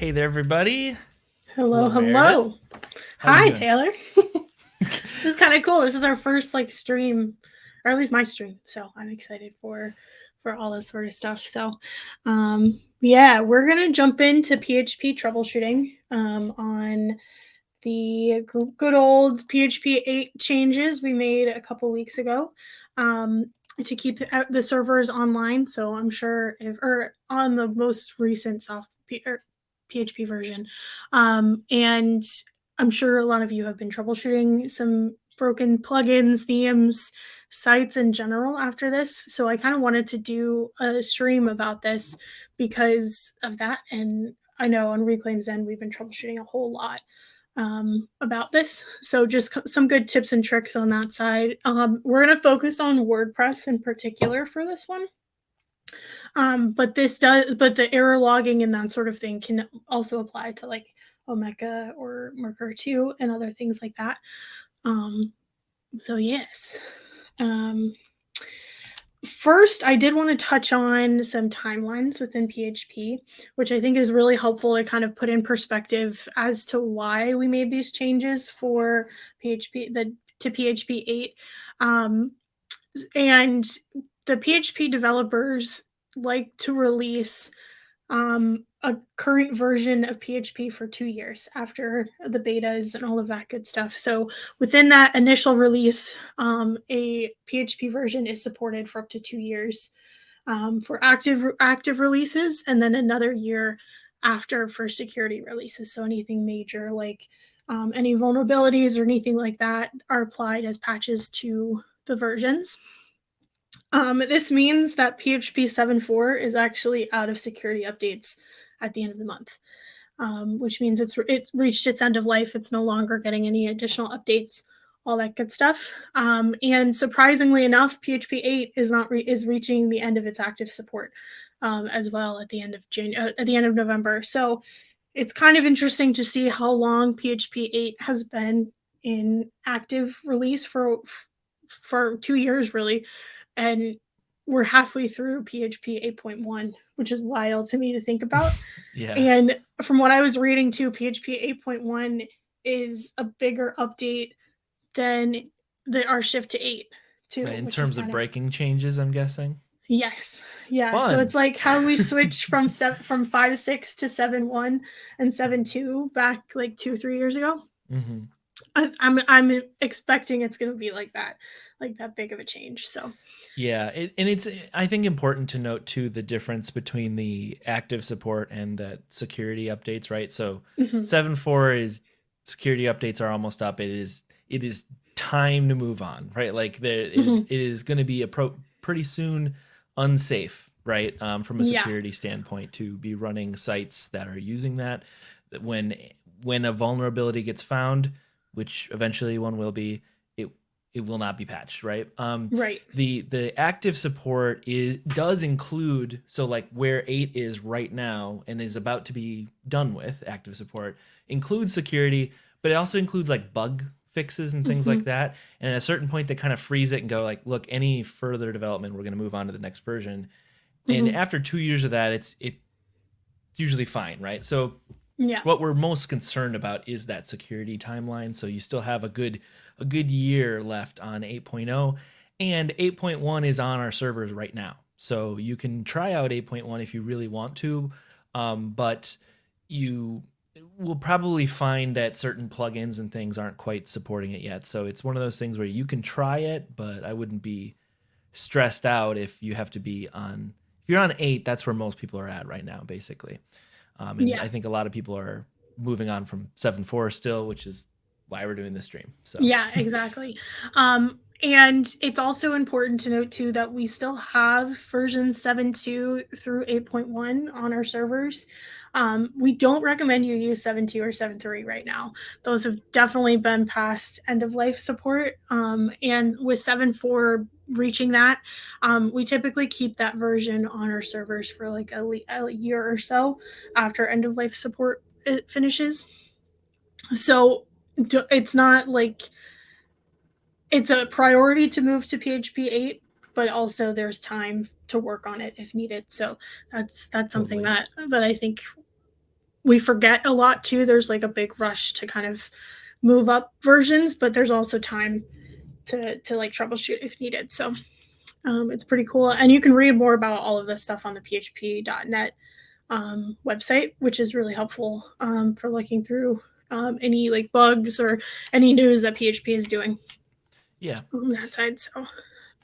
Hey there, everybody. Hello, Hello, hello. Meredith. How you Hi. Taylor. this is kind of cool. This is our first like stream, or at least my stream. So I'm excited for for all this sort of stuff. So, um, yeah, we're gonna jump into PHP troubleshooting um, on the good old PHP 8 changes we made a couple weeks ago um, to keep the, uh, the servers online. So I'm sure if or on the most recent soft or PHP version, um, and I'm sure a lot of you have been troubleshooting some broken plugins, themes, sites in general after this. So I kind of wanted to do a stream about this because of that. And I know on Reclaim's End, we've been troubleshooting a whole lot um, about this. So just some good tips and tricks on that side. Um, we're going to focus on WordPress in particular for this one. Um, but this does, but the error logging and that sort of thing can also apply to like Omeka or Mukurtu and other things like that. Um, so yes. Um, first, I did want to touch on some timelines within PHP, which I think is really helpful to kind of put in perspective as to why we made these changes for PHP the to PHP 8. Um, and the PHP developers like to release um, a current version of PHP for two years after the betas and all of that good stuff. So within that initial release, um, a PHP version is supported for up to two years um, for active active releases, and then another year after for security releases. So anything major like um, any vulnerabilities or anything like that are applied as patches to the versions. Um, this means that PHP 7.4 is actually out of security updates at the end of the month, um, which means it's it's reached its end of life. It's no longer getting any additional updates, all that good stuff. Um, and surprisingly enough, PHP 8 is not re- is reaching the end of its active support um, as well at the end of Jan- uh, at the end of November. So it's kind of interesting to see how long PHP 8 has been in active release for for two years really and we're halfway through PHP 8.1, which is wild to me to think about. Yeah. And from what I was reading too, PHP 8.1 is a bigger update than the our shift to 8 too. in terms of breaking changes, I'm guessing. Yes. Yeah. So it's like how we switch from seven from five six to seven one and seven two back like two, three years ago. hmm I, I'm I'm expecting it's gonna be like that, like that big of a change. So Yeah, it, and it's I think important to note too the difference between the active support and the security updates, right? So mhm. seven four is security updates are almost up. It is it is time to move on, right? Like there it- Mhm. it is going to be a pro, pretty soon unsafe, right? Um, from a Yeah. security standpoint to be running sites that are using that. That When when a vulnerability gets found, which eventually one will be, it will not be patched, right? Um, right. the the active support is does include so like where 8 is right now and is about to be done with active support includes security but it also includes like bug fixes and things like that and at a certain point they kind of freeze it and go like look any further development we're going to move on to the next version and Mhm. after 2 years of that it's it's usually fine right so Yeah. what we're most concerned about is that security timeline so you still have a good a good year left on 8.0 and 8.1 is on our servers right now. So you can try out 8.1 if you really want to um, but you will probably find that certain plugins and things aren't quite supporting it yet. So it's one of those things where you can try it but i wouldn't be stressed out if you have to be on if you're on 8 that's where most people are at right now basically. Um, and Yeah. I think a lot of people are moving on from 7.4 still, which is why we're doing this stream. So Yeah, exactly. Um, and it's also important to note too that we still have version 7.2 through 8.1 on our servers. Um, we don't recommend you use 7.2 or 7.3 right now. Those have definitely been past end of life support. Um, and with 7.4 reaching that, um, we typically keep that version on our servers for like a, a year or so after end of life support finishes. So it's not like it's a priority to move to PHP 8, but also there's time to work on it if needed. So that's that's something Totally. that that I think we forget a lot too. There's like a big rush to kind of move up versions, but there's also time to to like troubleshoot if needed. So um, it's pretty cool, and you can read more about all of this stuff on the PHP.net um, website, which is really helpful um, for looking through um, any like bugs or any news that PHP is doing. Yeah, on that side. So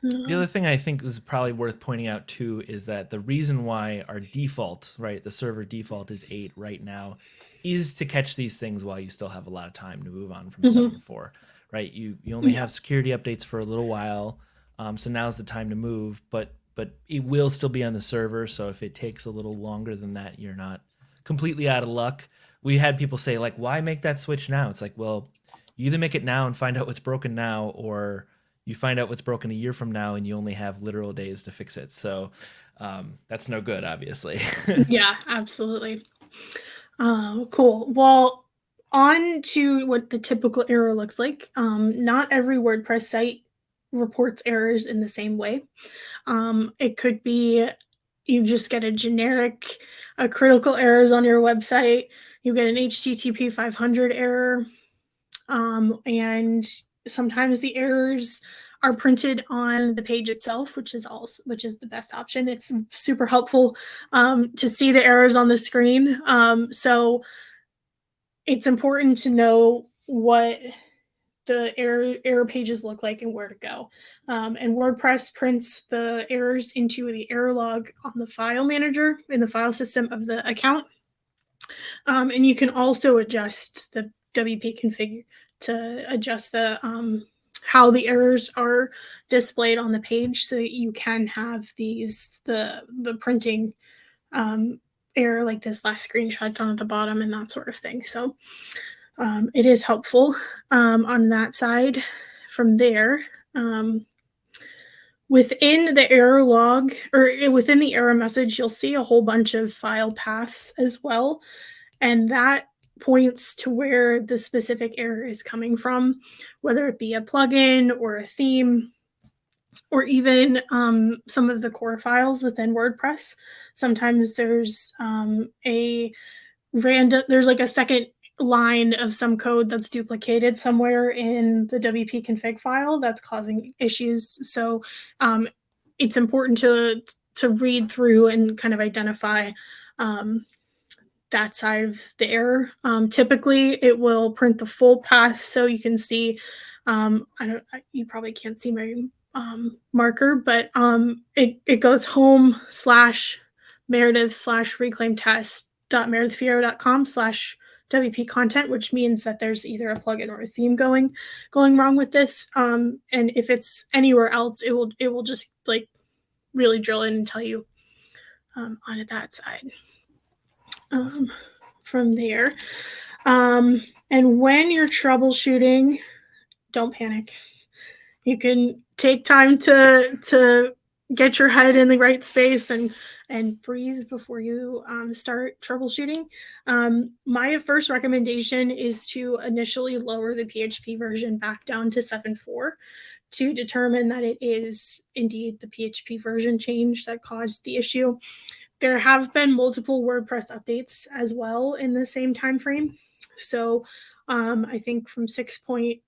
the other thing I think is probably worth pointing out too is that the reason why our default, right, the server default is eight right now, is to catch these things while you still have a lot of time to move on from Mhm. seven to four, right? You you only Yeah. have security updates for a little while, um, so now's the time to move. But but it will still be on the server, so if it takes a little longer than that, you're not completely out of luck. We had people say like, why make that switch now? It's like, well, you either make it now and find out what's broken now, or you find out what's broken a year from now and you only have literal days to fix it. So um, that's no good, obviously. yeah, absolutely. Uh, cool. Well, on to what the typical error looks like. Um, not every WordPress site reports errors in the same way. Um, it could be you just get a generic uh, critical errors on your website. You get an HTTP 500 error, um, and sometimes the errors are printed on the page itself, which is also which is the best option. It's super helpful um, to see the errors on the screen. Um, so it's important to know what the error error pages look like and where to go. Um, and WordPress prints the errors into the error log on the file manager in the file system of the account. Um, and you can also adjust the WP config to adjust the um, how the errors are displayed on the page so that you can have these the the printing um, error like this last screenshot down at the bottom and that sort of thing. So um, it is helpful um, on that side. From there, um, within the error log or within the error message, you'll see a whole bunch of file paths as well. And that points to where the specific error is coming from, whether it be a plugin or a theme, or even um, some of the core files within WordPress. Sometimes there's um, a random, there's like a second line of some code that's duplicated somewhere in the WP config file that's causing issues. So um, it's important to to read through and kind of identify um, that side of the error. Um, typically, it will print the full path so you can see. Um, I don't. You probably can't see my um, marker, but um, it it goes home slash Meredith slash reclaim test dot meredithfierro.com slash WP content, which means that there's either a plugin or a theme going going wrong with this. Um, and if it's anywhere else, it will it will just like really drill in and tell you um, on that side. Um, from there, um, and when you're troubleshooting, don't panic. You can take time to to get your head in the right space and and breathe before you um, start troubleshooting. Um, my first recommendation is to initially lower the PHP version back down to 7.4 to determine that it is indeed the PHP version change that caused the issue. There have been multiple WordPress updates as well in the same time frame. So um, I think from 6.0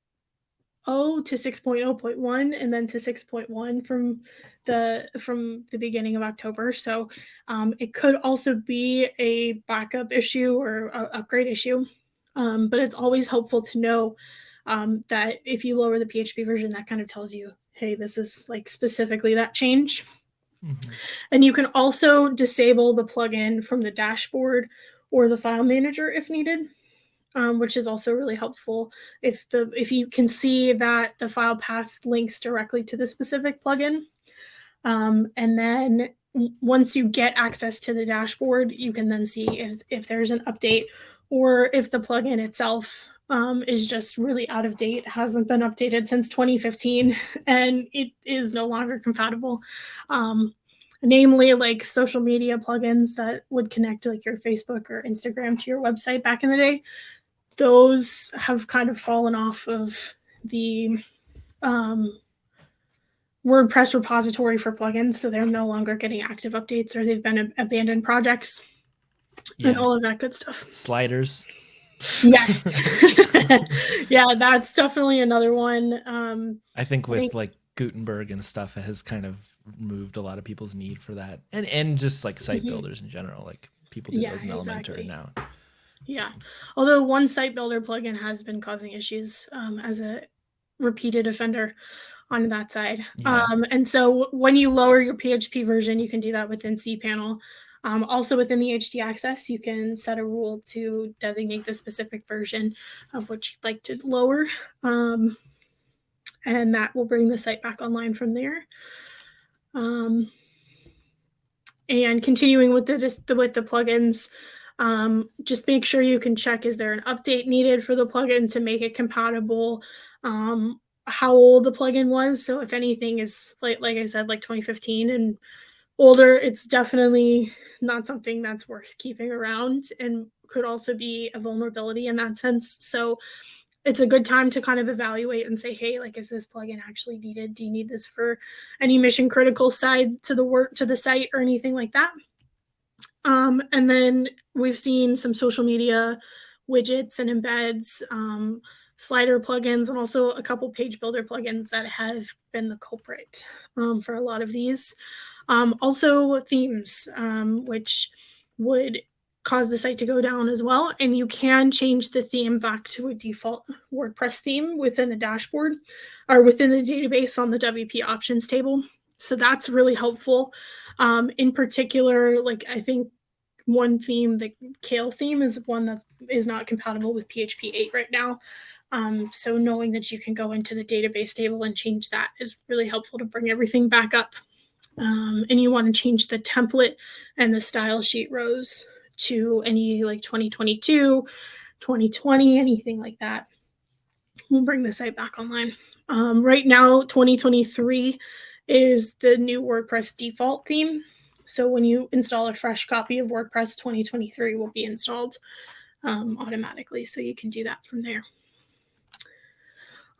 to 6.0.1 and then to 6.1 from the from the beginning of October. So um, it could also be a backup issue or upgrade issue. Um, but it's always helpful to know um, that if you lower the PHP version, that kind of tells you, hey, this is like specifically that change. Mhm. And you can also disable the plugin from the dashboard or the file manager if needed, um, which is also really helpful if the if you can see that the file path links directly to the specific plugin. Um, and then once you get access to the dashboard, you can then see if, if there's an update or if the plugin itself um, is just really out of date, hasn't been updated since 2015, and it is no longer compatible. Um, namely, like social media plugins that would connect like your Facebook or Instagram to your website back in the day. Those have kind of fallen off of the um, WordPress repository for plugins, so they're no longer getting active updates or they've been ab- abandoned projects. and all of that good stuff. Sliders. Yes. yeah, that's definitely another one. Um, I think I with think- like Gutenberg and stuff, it has kind of removed a lot of people's need for that, and and just like site Mhm. builders in general. Like people do Yeah, those in Elementor exactly. now. Yeah. Although one site builder plugin has been causing issues um, as a repeated offender on that side. Yeah. Um, and so when you lower your PHP version, you can do that within cPanel. Um, also within the htaccess, you can set a rule to designate the specific version of which you'd like to lower. Um, and that will bring the site back online from there. Um, and continuing with the just the, with the plugins, um, just make sure you can check is there an update needed for the plugin to make it compatible? Um, how old the plugin was. So if anything is like like i said like 2015 and older it's definitely not something that's worth keeping around and could also be a vulnerability in that sense. So it's a good time to kind of evaluate and say hey like is this plugin actually needed? Do you need this for any mission critical side to the work to the site or anything like that um, and then we've seen some social media widgets and embeds, um, slider plugins, and also a couple page builder plugins that have been the culprit um, for a lot of these. Um, also, themes, um, which would cause the site to go down as well. And you can change the theme back to a default WordPress theme within the dashboard or within the database on the WP options table. So that's really helpful. Um, in particular, like I think one theme, the Kale theme, is one that is not compatible with PHP 8 right now. Um, so knowing that you can go into the database table and change that is really helpful to bring everything back up. Um, and you want to change the template and the style sheet rows to any like 2022, 2020, anything like that. We'll bring the site back online. Um, right now, 2023 is the new WordPress default theme. So when you install a fresh copy of WordPress 2023 will be installed um, automatically. So you can do that from there.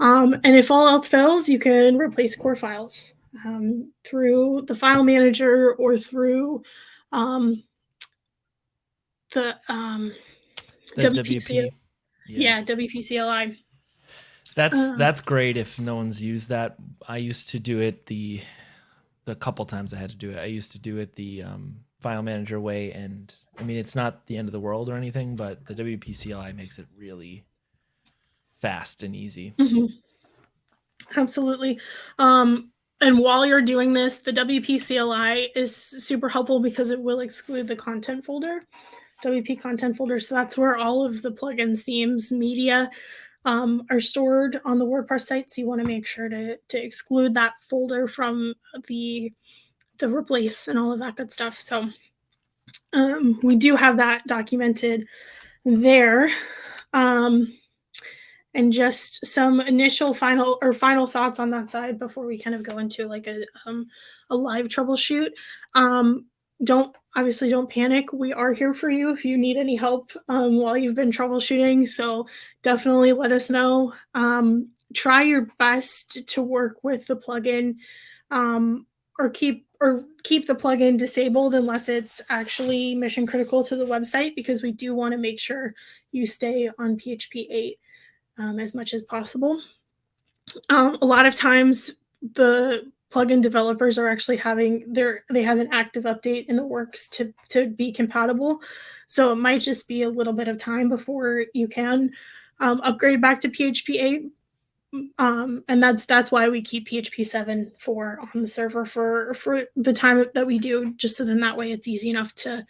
Um, and if all else fails, you can replace core files um, through the file manager or through um, the um, The WPC WP. yeah. WPCLI. That's Uh. that's great if no one's used that. I used to do it the the couple times I had to do it. I used to do it the um, file manager way, and I mean it's not the end of the world or anything, but the WP CLI makes it really fast and easy. Mhm. Absolutely. Um, and while you're doing this, the WP CLI is super helpful because it will exclude the content folder, WP content folder. So that's where all of the plugins, themes, media um, are stored on the WordPress site. So you want to make sure to, to exclude that folder from the the replace and all of that good stuff. So um, we do have that documented there. Um, and just some initial final or final thoughts on that side before we kind of go into like a um, a live troubleshoot. Um, don't obviously don't panic. We are here for you if you need any help um, while you've been troubleshooting. So definitely let us know. Um, try your best to work with the plugin um, or keep or keep the plugin disabled unless it's actually mission critical to the website because we do want to make sure you stay on PHP 8 um, as much as possible. Um, a lot of times, the plugin developers are actually having their they have an active update in the works to to be compatible. So it might just be a little bit of time before you can um, upgrade back to PHP 8. Um, and that's that's why we keep PHP 7 for on the server for for the time that we do, just so then that way it's easy enough to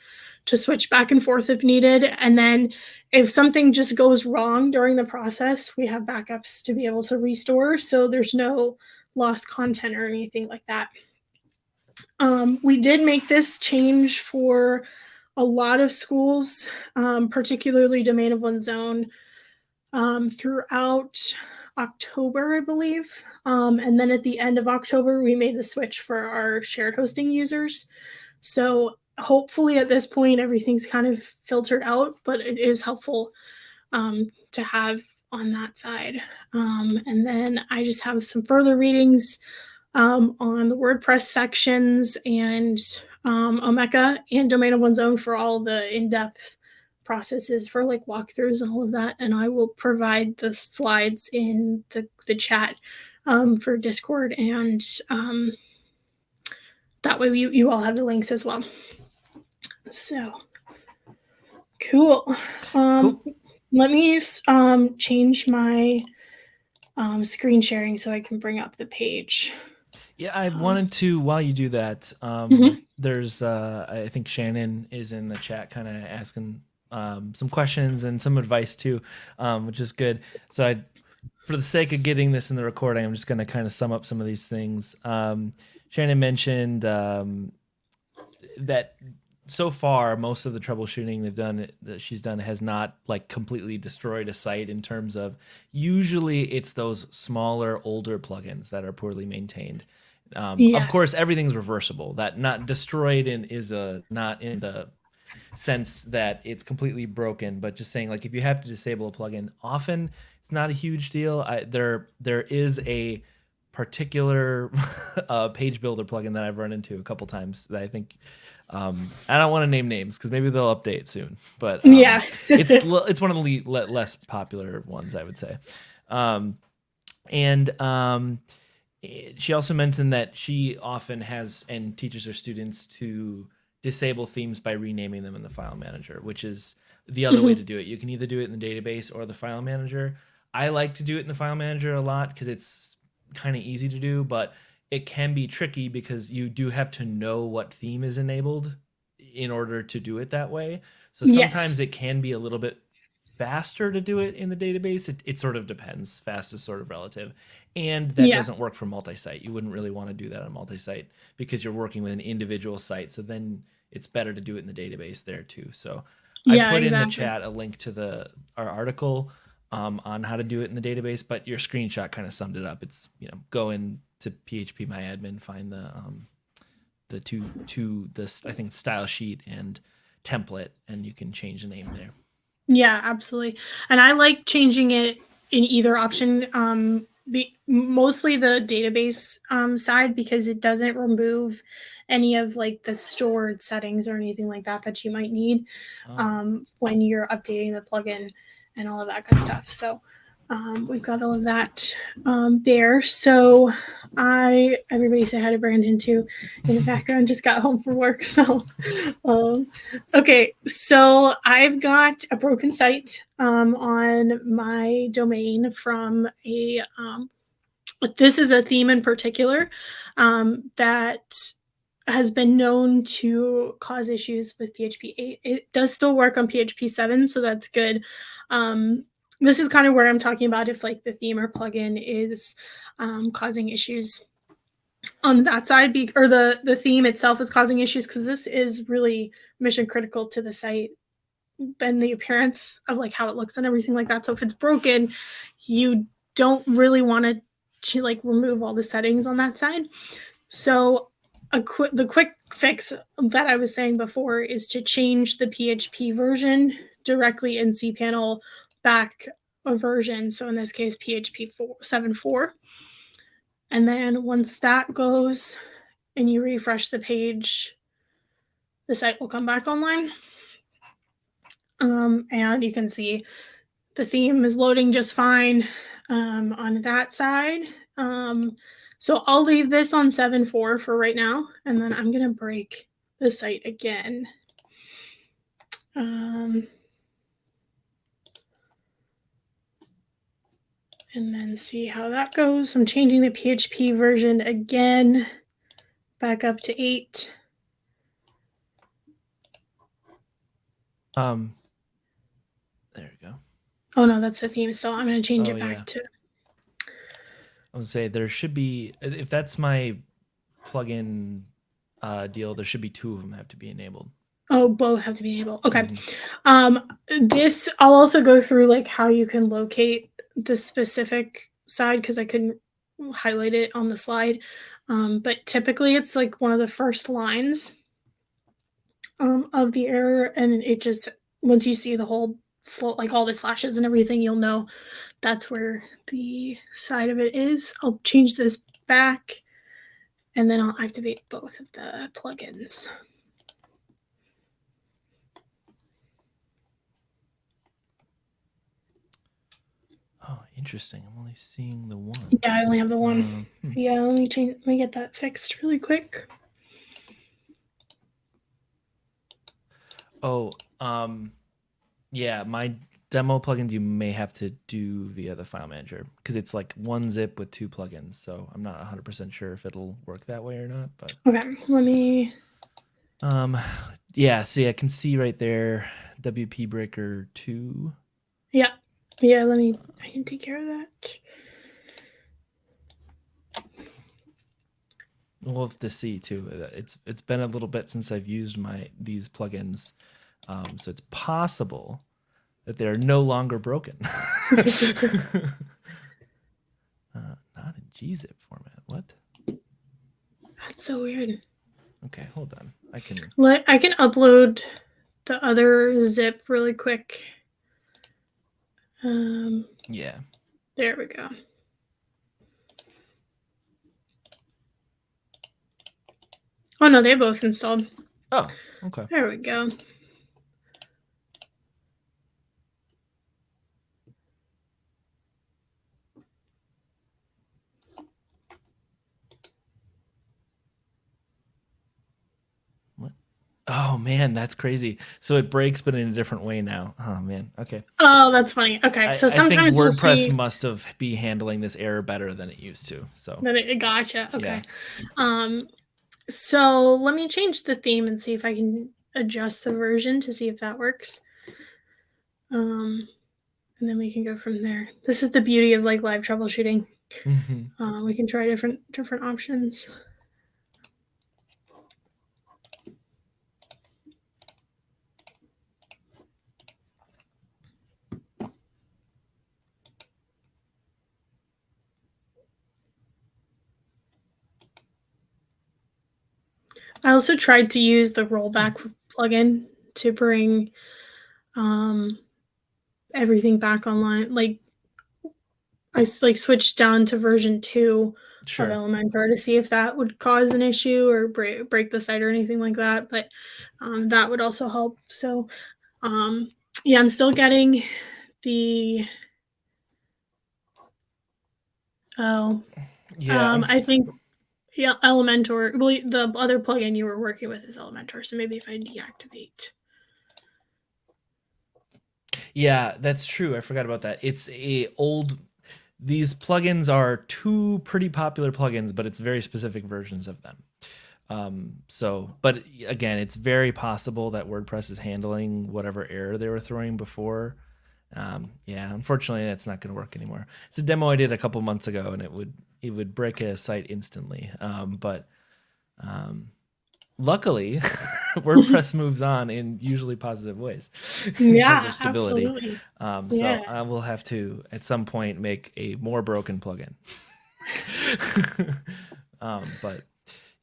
to switch back and forth if needed. And then if something just goes wrong during the process, we have backups to be able to restore. So there's no lost content or anything like that. Um, we did make this change for a lot of schools, um, particularly Domain of One's Own, um, throughout October, I believe. Um, and then at the end of October, we made the switch for our shared hosting users. So hopefully at this point everything's kind of filtered out but it is helpful um, to have on that side um, and then i just have some further readings um, on the wordpress sections and um, omeka and domain of one's own for all the in-depth processes for like walkthroughs and all of that. And I will provide the slides in the, the chat um, for Discord. And um, that way you, you all have the links as well. So cool. Um, cool. Let me um, change my um, screen sharing so I can bring up the page. Yeah, I um, wanted to while you do that. Um, mm-hmm. There's, uh, I think Shannon is in the chat, kind of asking um, some questions and some advice too, um, which is good. So I, for the sake of getting this in the recording, I'm just going to kind of sum up some of these things. Um, Shannon mentioned um, that so far most of the troubleshooting they've done that she's done has not like completely destroyed a site in terms of usually it's those smaller older plugins that are poorly maintained. Um, yeah. of course everything's reversible. That not destroyed in is a not in the sense that it's completely broken but just saying like if you have to disable a plugin often it's not a huge deal. I, there there is a particular uh, page builder plugin that I've run into a couple times that I think um, I don't want to name names because maybe they'll update soon, but um, yeah, it's it's one of the le less popular ones, I would say. Um, and um, she also mentioned that she often has and teaches her students to disable themes by renaming them in the file manager, which is the other way mm-hmm. to do it. You can either do it in the database or the file manager. I like to do it in the file manager a lot because it's kind of easy to do, but it can be tricky because you do have to know what theme is enabled in order to do it that way. So sometimes yes. it can be a little bit faster to do it in the database. It, it sort of depends. Fast is sort of relative. And that yeah. doesn't work for multi-site. You wouldn't really want to do that on multi-site because you're working with an individual site. So then it's better to do it in the database there too. So yeah, I put exactly. in the chat a link to the our article um, on how to do it in the database, but your screenshot kind of summed it up. It's you know go in to phpMyAdmin, find the um, the two two this I think style sheet and template, and you can change the name there. Yeah, absolutely. And I like changing it in either option. Um, be, mostly the database um, side because it doesn't remove any of like the stored settings or anything like that that you might need oh. um, when you're updating the plugin and all of that good stuff. So um, we've got all of that um, there. So I, everybody say hi to Brandon too in the background, just got home from work. So, um, okay. So I've got a broken site um, on my domain from a, um, this is a theme in particular um, that has been known to cause issues with PHP 8. It does still work on PHP 7, so that's good. Um, this is kind of where I'm talking about if like the theme or plugin is um, causing issues on that side, be, or the the theme itself is causing issues because this is really mission critical to the site and the appearance of like how it looks and everything like that. So if it's broken, you don't really want to to like remove all the settings on that side. So a the quick fix that I was saying before is to change the PHP version directly in cPanel back a version. So in this case, PHP 4, 7.4. And then once that goes and you refresh the page, the site will come back online. Um, and you can see the theme is loading just fine um, on that side. Um, so I'll leave this on 7.4 for right now, and then I'm going to break the site again. Um, and then see how that goes. I'm changing the PHP version again back up to 8. Um, there we go. Oh no, that's the theme. So I'm going to change oh, it back yeah. to. I would say there should be if that's my plugin uh, deal, there should be two of them have to be enabled. Oh, both have to be enabled. Okay. Mm-hmm. Um, this I'll also go through like how you can locate the specific side because I couldn't highlight it on the slide. Um, but typically it's like one of the first lines um, of the error. And it just, once you see the whole, like all the slashes and everything, you'll know that's where the side of it is. I'll change this back and then I'll activate both of the plugins. Oh, interesting. I'm only seeing the one. Yeah, I only have the one. Um. Yeah, let me change. Let me get that fixed really quick. Oh, um, yeah, my demo plugins you may have to do via the file manager because it's like one zip with two plugins. So I'm not 100% sure if it'll work that way or not. But Okay, let me. um, yeah, see, I can see right there WP Breaker 2. Yeah, yeah. Let me. I can take care of that. We'll have to see too. Uh, It's it's been a little bit since I've used my these plugins, um, so it's possible that they are no longer broken. uh, not in gzip format. What? That's so weird. Okay, hold on. I can. Let I can upload the other zip really quick. Um, Yeah. there we go. Oh no, they're both installed. Oh, okay. There we go. Oh man, that's crazy. So it breaks, but in a different way now. Oh man. Okay. Oh, that's funny. Okay, so I sometimes you'll WordPress see must have be handling this error better than it used to. So it gotcha. Okay. Yeah. Um, so let me change the theme and see if I can adjust the version to see if that works. Um, and then we can go from there. This is the beauty of like live troubleshooting. Mhm. Uh, we can try different different options. I also tried to use the rollback plugin to bring um, everything back online. Like I like switched down to version two of. Elementor to see if that would cause an issue or break, break the site or anything like that. But um, that would also help. So, um, yeah, I'm still getting the. Oh, Yeah. um, I think, yeah, Elementor. Well, the other plugin you were working with is Elementor. So maybe if I deactivate. Yeah, that's true. I forgot about that. It's a old these plugins are two pretty popular plugins, but it's very specific versions of them. Um, so, but again, it's very possible that WordPress is handling whatever error they were throwing before. Um, yeah, unfortunately, that's not going to work anymore. It's a demo I did a couple months ago, and it would it would break a site instantly. Um, but um, luckily, WordPress moves on in usually positive ways in Yeah, terms of stability. absolutely. Um, so Yeah. I will have to at some point make a more broken plugin. um, but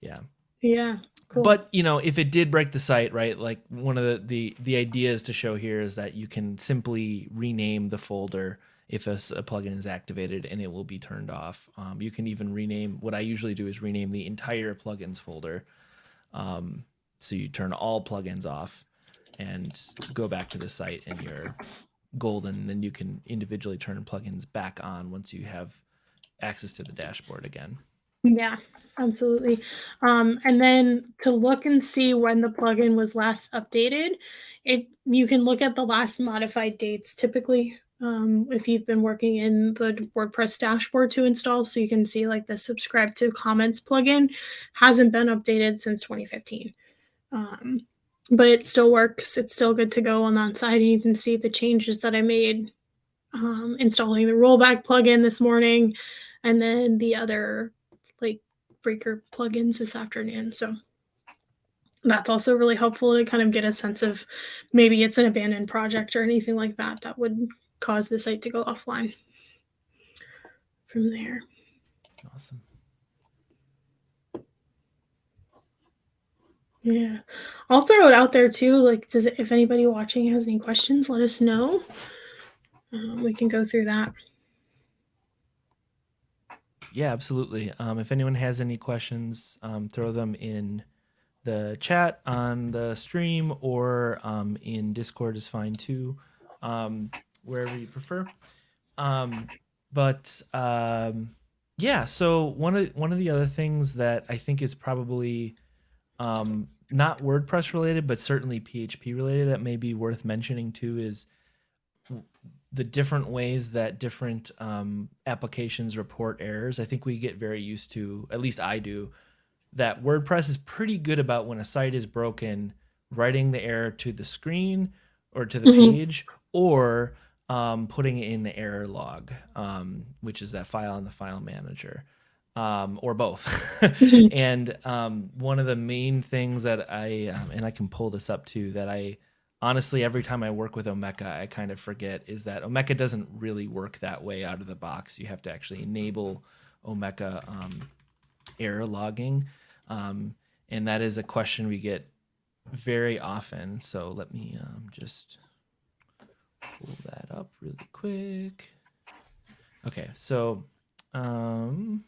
yeah, Yeah. Cool. but you know, if it did break the site, right? Like one of the the the ideas to show here is that you can simply rename the folder if a plugin is activated and it will be turned off. Um, you can even rename. What I usually do is rename the entire plugins folder. Um, so you turn all plugins off and go back to the site and you're golden. Then you can individually turn plugins back on once you have access to the dashboard again. Yeah, absolutely. Um, and then to look and see when the plugin was last updated, it you can look at the last modified dates typically. Um, if you've been working in the WordPress dashboard to install, so you can see like the subscribe to comments plugin hasn't been updated since 2015. Um, but it still works. It's still good to go on that side, and you can see the changes that I made um, installing the rollback plugin this morning, and then the other like breaker plugins this afternoon. So that's also really helpful to kind of get a sense of maybe it's an abandoned project or anything like that that would cause the site to go offline from there. Awesome. Yeah. I'll throw it out there too. Like, does it, if anybody watching has any questions, let us know. Um, we can go through that. Yeah, absolutely. Um, if anyone has any questions, um, throw them in the chat on the stream or um, in Discord is fine too, um, wherever you prefer. Um, but um, yeah. So one of one of the other things that I think is probably um, not WordPress related, but certainly PHP related that may be worth mentioning too is the different ways that different um, applications report errors. I think we get very used to, at least I do, that WordPress is pretty good about when a site is broken, writing the error to the screen or to the Mhm. page, or um, putting it in the error log, um, which is that file in the file manager, um, or both. And um, one of the main things that I, um, and I can pull this up too, that I honestly, every time I work with Omeka, I kind of forget is that Omeka doesn't really work that way out of the box. You have to actually enable Omeka um, error logging. Um, and that is a question we get very often. So let me um, just pull that up really quick. Okay, so um,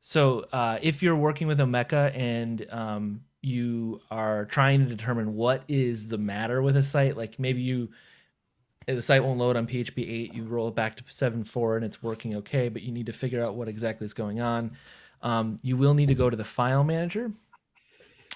so uh, if you're working with Omeka and um, you are trying to determine what is the matter with a site, like maybe you the site won't load on PHP 8, you roll it back to 7.4 and it's working okay, but you need to figure out what exactly is going on. Um, you will need to go to the file manager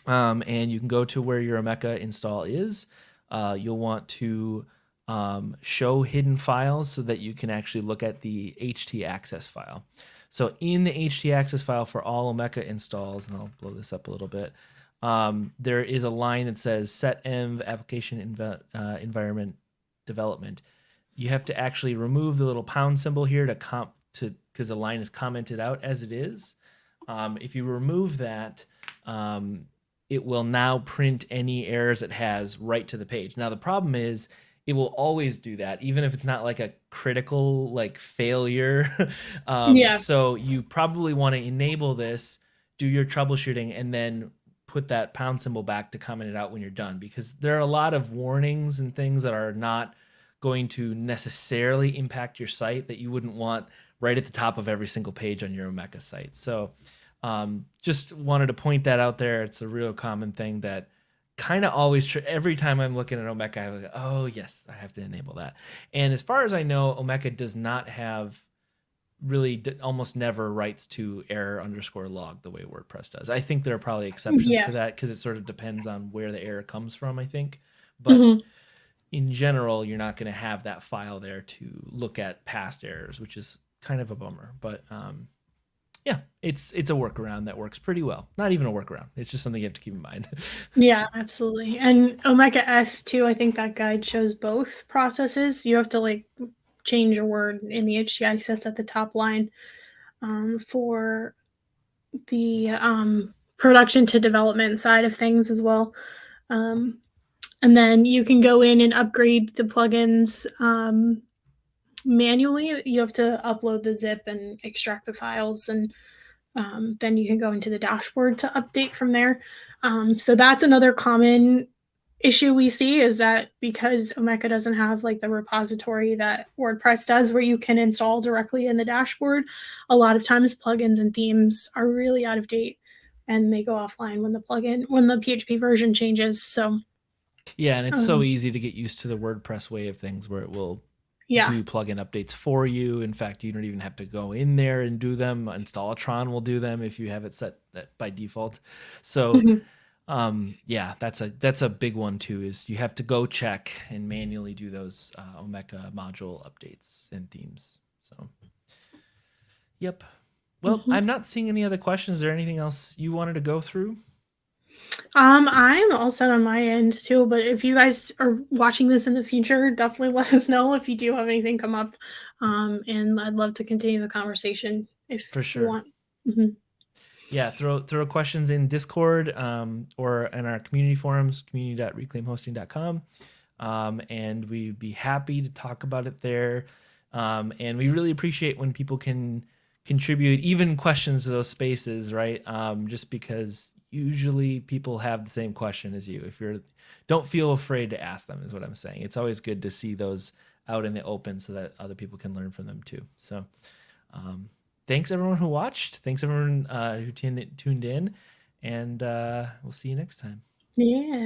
um, and you can go to where your Omeka install is. Uh, you'll want to um, show hidden files so that you can actually look at the htaccess file. So in the htaccess file for all Omeka installs, and I'll blow this up a little bit, um, there is a line that says set env application env uh, environment development. You have to actually remove the little pound symbol here to comp to because the line is commented out as it is. Um, if you remove that, um, it will now print any errors it has right to the page. Now the problem is it will always do that, even if it's not like a critical like failure. um, Yeah. So you probably want to enable this, do your troubleshooting, and then put that pound symbol back to comment it out when you're done because there are a lot of warnings and things that are not going to necessarily impact your site that you wouldn't want right at the top of every single page on your Omeka site. So um, just wanted to point that out there. It's a real common thing that kind of always tr- every time I'm looking at Omeka, I was like, oh yes, I have to enable that. And as far as I know, Omeka does not have really d- almost never writes to error underscore log the way WordPress does. I think there are probably exceptions Yeah. to that because it sort of depends on where the error comes from. I think, but Mhm. in general, you're not going to have that file there to look at past errors, which is kind of a bummer. But um, yeah, it's it's a workaround that works pretty well. Not even a workaround; it's just something you have to keep in mind. Yeah, absolutely. And Omeka S too, I think that guide shows both processes. You have to like change a word in the htaccess at the top line um, for the um, production to development side of things as well. Um, and then you can go in and upgrade the plugins um, manually. You have to upload the zip and extract the files, and um, then you can go into the dashboard to update from there. Um, so that's another common issue we see is that because Omeka doesn't have like the repository that WordPress does where you can install directly in the dashboard, a lot of times plugins and themes are really out of date and they go offline when the plugin when the PHP version changes. So yeah, and it's so Um, easy to get used to the WordPress way of things, where it will yeah. do plugin updates for you. In fact, you don't even have to go in there and do them. Installatron will do them if you have it set that by default. So Mhm. um yeah that's a that's a big one too is you have to go check and manually do those uh, omeka module updates and themes so yep well Mhm. i'm not seeing any other questions is there anything else you wanted to go through Um, I'm all set on my end too, but if you guys are watching this in the future, definitely let us know if you do have anything come up. Um, and I'd love to continue the conversation if For sure. you want. Mhm. yeah throw throw questions in discord um, or in our community forums community.reclaimhosting.com um, and we'd be happy to talk about it there um, and we really appreciate when people can contribute even questions to those spaces right um, just because usually people have the same question as you. If you're don't feel afraid to ask them is what i'm saying. It's always good to see those out in the open so that other people can learn from them too. So um, thanks everyone who watched. Thanks everyone uh, who tuned tuned in and uh, we'll see you next time. Yeah.